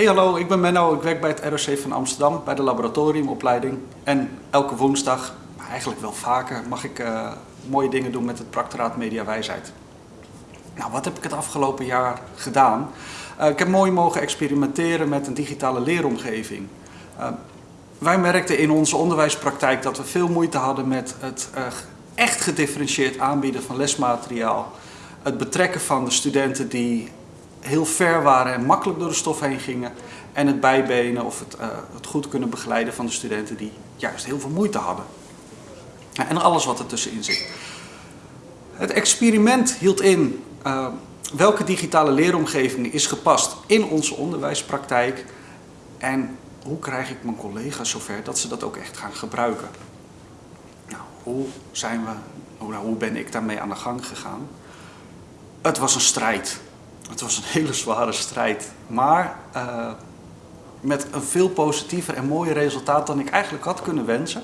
Hey hallo, ik ben Menno. Ik werk bij het ROC van Amsterdam bij de laboratoriumopleiding. En elke woensdag, eigenlijk wel vaker, mag ik uh, mooie dingen doen met het Practoraat Media Wijsheid. Nou, wat heb ik het afgelopen jaar gedaan? Uh, ik heb mooi mogen experimenteren met een digitale leeromgeving. Uh, wij merkten in onze onderwijspraktijk dat we veel moeite hadden met het echt gedifferentieerd aanbieden van lesmateriaal. Het betrekken van de studenten die heel ver waren en makkelijk door de stof heen gingen. En het bijbenen of het, uh, het goed kunnen begeleiden van de studenten die juist heel veel moeite hadden. En alles wat er tussenin zit. Het experiment hield in uh, welke digitale leeromgeving is gepast in onze onderwijspraktijk. En hoe krijg ik mijn collega's zover dat ze dat ook echt gaan gebruiken. Nou, hoe, zijn we, hoe, hoe ben ik daarmee aan de gang gegaan? Het was een strijd. Het was een hele zware strijd, maar uh, met een veel positiever en mooier resultaat dan ik eigenlijk had kunnen wensen.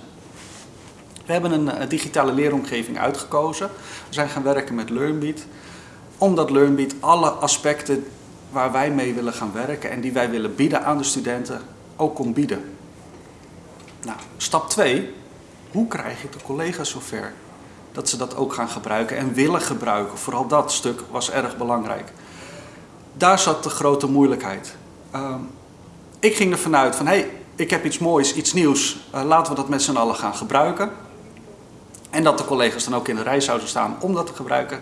We hebben een, een digitale leeromgeving uitgekozen. We zijn gaan werken met LearnBeat, omdat LearnBeat alle aspecten waar wij mee willen gaan werken en die wij willen bieden aan de studenten ook kon bieden. Nou, stap 2. Hoe krijg ik de collega's zover dat ze dat ook gaan gebruiken en willen gebruiken? Vooral dat stuk was erg belangrijk daar zat de grote moeilijkheid. Uh, ik ging ervan uit van, hé, hey, ik heb iets moois, iets nieuws, uh, laten we dat met z'n allen gaan gebruiken. En dat de collega's dan ook in de rij zouden staan om dat te gebruiken.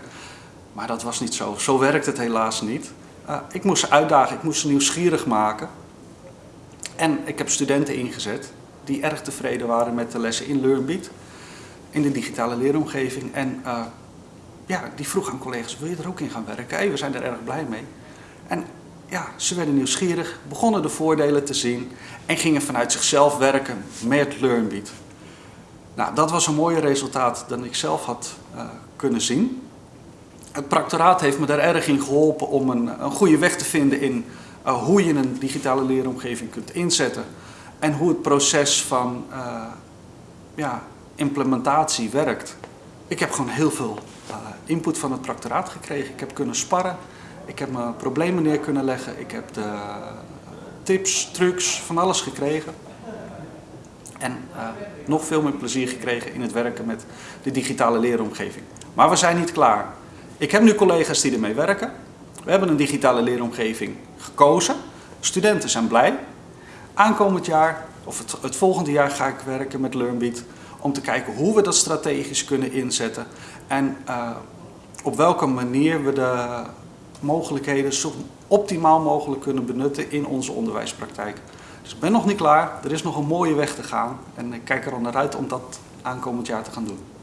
Maar dat was niet zo. Zo werkt het helaas niet. Uh, ik moest ze uitdagen, ik moest ze nieuwsgierig maken. En ik heb studenten ingezet die erg tevreden waren met de lessen in LearnBeat. In de digitale leeromgeving. En uh, ja, die vroeg aan collega's, wil je er ook in gaan werken? Hey, we zijn er erg blij mee. En ja, ze werden nieuwsgierig, begonnen de voordelen te zien en gingen vanuit zichzelf werken met LearnBeat. Nou, dat was een mooier resultaat dan ik zelf had uh, kunnen zien. Het practoraat heeft me daar erg in geholpen om een, een goede weg te vinden in uh, hoe je een digitale leeromgeving kunt inzetten. En hoe het proces van uh, ja, implementatie werkt. Ik heb gewoon heel veel input van het practoraat gekregen. Ik heb kunnen sparren. Ik heb mijn problemen neer kunnen leggen. Ik heb de tips, trucs, van alles gekregen. En uh, nog veel meer plezier gekregen in het werken met de digitale leeromgeving. Maar we zijn niet klaar. Ik heb nu collega's die ermee werken. We hebben een digitale leeromgeving gekozen. Studenten zijn blij. Aankomend jaar, of het, volgende jaar, ga ik werken met LearnBeat om te kijken hoe we dat strategisch kunnen inzetten en uh, op welke manier we de mogelijkheden zo optimaal mogelijk kunnen benutten in onze onderwijspraktijk. Dus ik ben nog niet klaar, er is nog een mooie weg te gaan en ik kijk er al naar uit om dat aankomend jaar te gaan doen.